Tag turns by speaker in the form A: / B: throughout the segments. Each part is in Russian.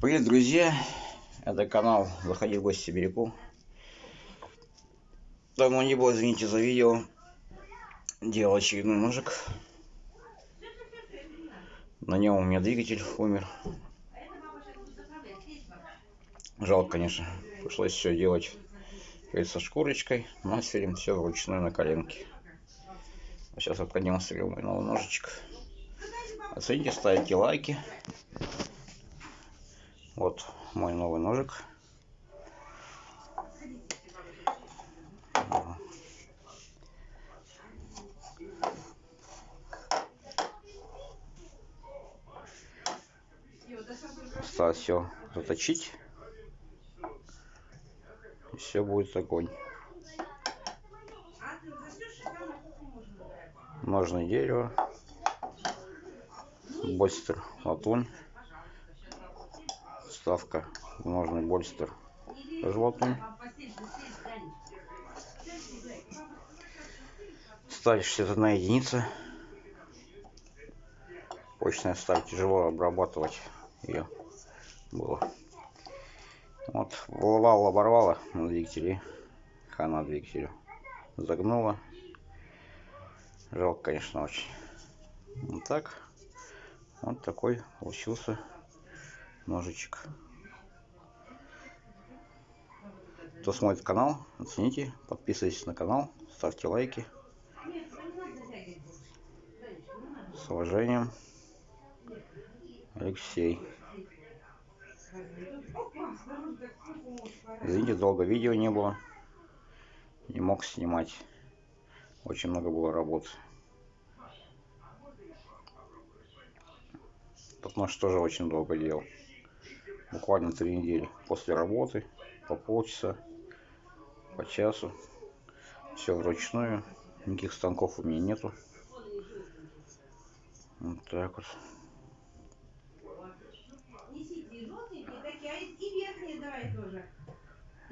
A: Привет, друзья! Это канал Заходи в гости Сибиряку. Давно не было, извините за видео. Делал очередной ножик. На нем у меня двигатель умер. Жалко, конечно. Пришлось все делать со шкурочкой, мастерем, все вручную на коленке. Сейчас я продемонстрирую мой новый ножичек. Оцените, ставите лайки. Вот мой новый ножик. Осталось все заточить. И все будет огонь. Ножное дерево. Больстер латунь вставка ножный больстер животным. Сталь 61 единица. Почная сталь тяжело обрабатывать ее было. Вот, вылывала, оборвала на двигателе. Хана двигателю. Загнула. Жалко, конечно, очень. Вот так. Вот такой получился ножичек. Кто смотрит канал, оцените, подписывайтесь на канал, ставьте лайки. С уважением, Алексей. Извините, долго видео не было. Не мог снимать. Очень много было работы. Потому что тоже очень долго делал буквально три недели после работы по полчаса по часу. Все вручную никаких станков у меня нету. Вот так вот.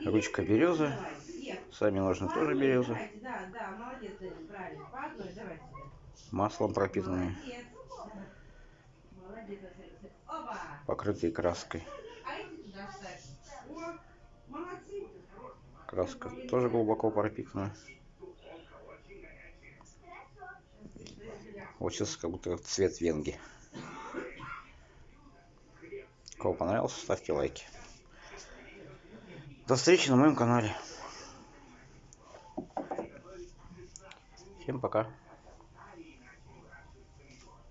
A: Ручка береза сами ножны тоже береза маслом пропитанные. Покрытые краской Краска тоже глубоко пропитана. Сейчас как будто цвет венги. Кого понравился, ставьте лайки. До встречи на моем канале. Всем пока.